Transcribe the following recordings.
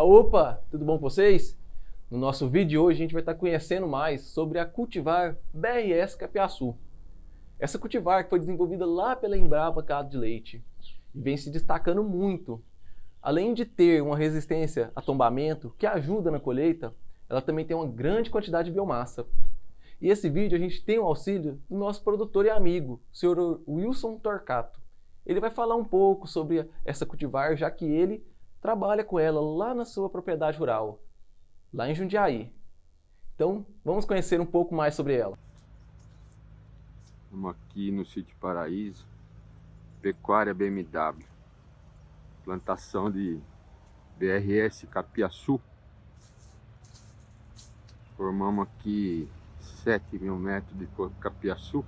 Ah, opa, tudo bom com vocês? No nosso vídeo de hoje a gente vai estar conhecendo mais sobre a cultivar BRS Capiaçu. Essa cultivar foi desenvolvida lá pela Embrapa Gado de Leite e vem se destacando muito. Além de ter uma resistência a tombamento que ajuda na colheita, ela também tem uma grande quantidade de biomassa. E esse vídeo a gente tem o auxílio do nosso produtor e amigo, o senhor Wilson Torcato. Ele vai falar um pouco sobre essa cultivar, já que ele trabalha com ela lá na sua propriedade rural lá em Jundiaí. Então, vamos conhecer um pouco mais sobre ela. Estamos aqui no sítio Paraíso, Pecuária BMW, plantação de BRS Capiaçu. Formamos aqui 7 mil metros de capiaçu.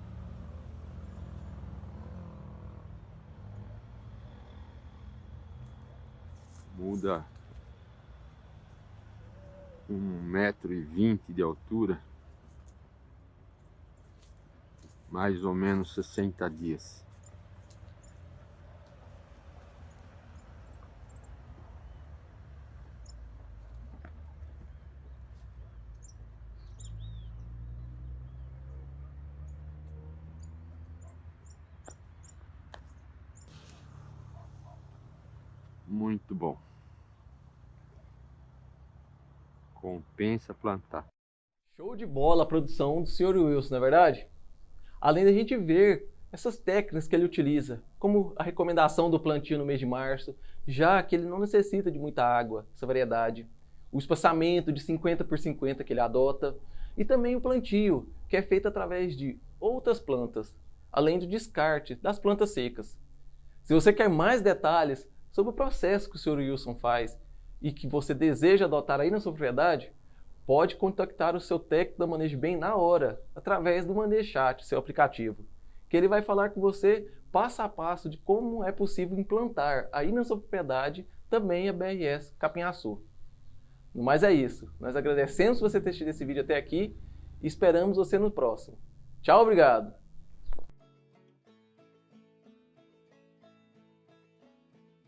Muda um metro e vinte de altura, mais ou menos 60 dias. Muito bom. Compensa plantar. Show de bola a produção do Sr. Wilson, não é verdade? Além da gente ver essas técnicas que ele utiliza, como a recomendação do plantio no mês de março, já que ele não necessita de muita água, essa variedade, o espaçamento de 50 por 50 que ele adota, e também o plantio, que é feito através de outras plantas, além do descarte das plantas secas. Se você quer mais detalhes sobre o processo que o Sr. Wilson faz e que você deseja adotar aí na sua propriedade, pode contactar o seu técnico da Manejo Bem na hora, através do Manejo Chat, seu aplicativo, que ele vai falar com você passo a passo de como é possível implantar aí na sua propriedade também a BRS Capinhaçu. Mas é isso. Nós agradecemos você ter assistido esse vídeo até aqui e esperamos você no próximo. Tchau, obrigado!